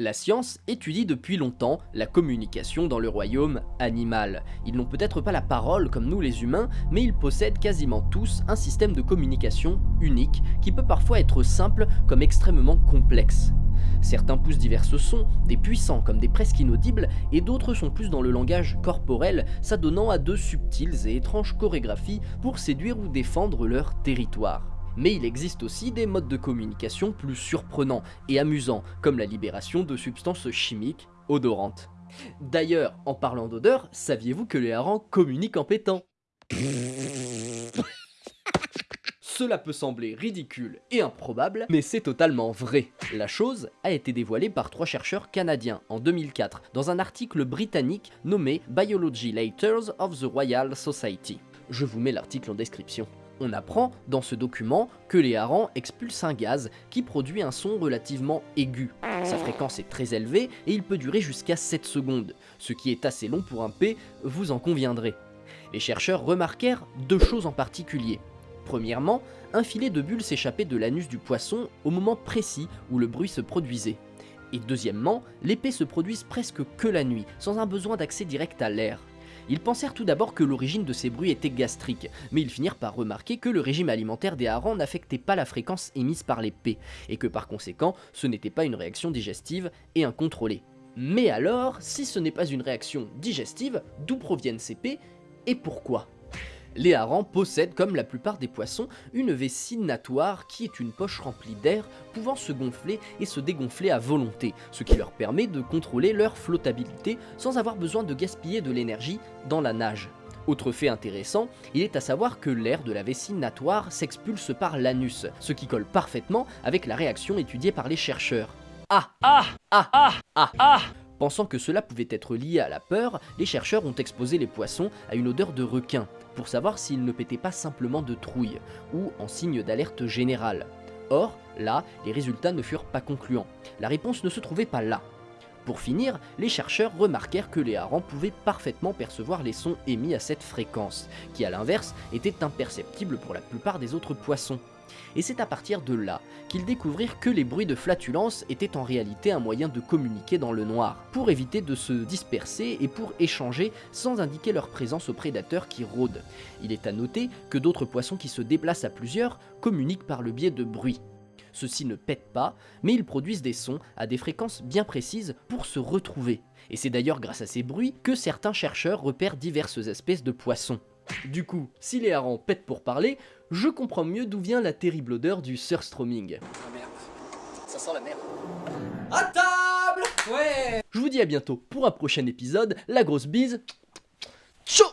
La science étudie depuis longtemps la communication dans le royaume animal. Ils n'ont peut-être pas la parole comme nous les humains, mais ils possèdent quasiment tous un système de communication unique qui peut parfois être simple comme extrêmement complexe. Certains poussent divers sons, des puissants comme des presque inaudibles, et d'autres sont plus dans le langage corporel, s'adonnant à de subtiles et étranges chorégraphies pour séduire ou défendre leur territoire. Mais il existe aussi des modes de communication plus surprenants et amusants, comme la libération de substances chimiques odorantes. D'ailleurs, en parlant d'odeur, saviez-vous que les harengs communiquent en pétant? Cela peut sembler ridicule et improbable, mais c'est totalement vrai. La chose a été dévoilée par trois chercheurs canadiens en 2004 dans un article britannique nommé Biology Letters of the Royal Society. Je vous mets l'article en description. On apprend dans ce document que les harengs expulsent un gaz qui produit un son relativement aigu. Sa fréquence est très élevée et il peut durer jusqu'à 7 secondes, ce qui est assez long pour un P, vous en conviendrez. Les chercheurs remarquèrent deux choses en particulier. Premièrement, un filet de bulles s'échappait de l'anus du poisson au moment précis où le bruit se produisait. Et deuxièmement, les se produisent presque que la nuit, sans un besoin d'accès direct à l'air. Ils pensèrent tout d'abord que l'origine de ces bruits était gastrique, mais ils finirent par remarquer que le régime alimentaire des harengs n'affectait pas la fréquence émise par les P, et que par conséquent, ce n'était pas une réaction digestive et incontrôlée. Mais alors, si ce n'est pas une réaction digestive, d'où proviennent ces P et pourquoi? Les harengs possèdent, comme la plupart des poissons, une vessie natoire qui est une poche remplie d'air pouvant se gonfler et se dégonfler à volonté, ce qui leur permet de contrôler leur flottabilité sans avoir besoin de gaspiller de l'énergie dans la nage. Autre fait intéressant, il est à savoir que l'air de la vessie natoire s'expulse par l'anus, ce qui colle parfaitement avec la réaction étudiée par les chercheurs. Ah Ah Ah Ah Ah Ah Pensant que cela pouvait être lié à la peur, les chercheurs ont exposé les poissons à une odeur de requin, pour savoir s'ils ne pétaient pas simplement de trouille, ou en signe d'alerte générale. Or, là, les résultats ne furent pas concluants. La réponse ne se trouvait pas là. Pour finir, les chercheurs remarquèrent que les harengs pouvaient parfaitement percevoir les sons émis à cette fréquence, qui à l'inverse étaient imperceptibles pour la plupart des autres poissons et c'est à partir de là qu'ils découvrirent que les bruits de flatulence étaient en réalité un moyen de communiquer dans le noir, pour éviter de se disperser et pour échanger sans indiquer leur présence aux prédateurs qui rôdent. Il est à noter que d'autres poissons qui se déplacent à plusieurs communiquent par le biais de bruits. Ceux-ci ne pètent pas, mais ils produisent des sons à des fréquences bien précises pour se retrouver. Et c'est d'ailleurs grâce à ces bruits que certains chercheurs repèrent diverses espèces de poissons. Du coup, si les harengs pètent pour parler, je comprends mieux d'où vient la terrible odeur du surstroming. Ah merde, ça sent la merde. À table! Ouais. Je vous dis à bientôt pour un prochain épisode, la grosse bise, ciao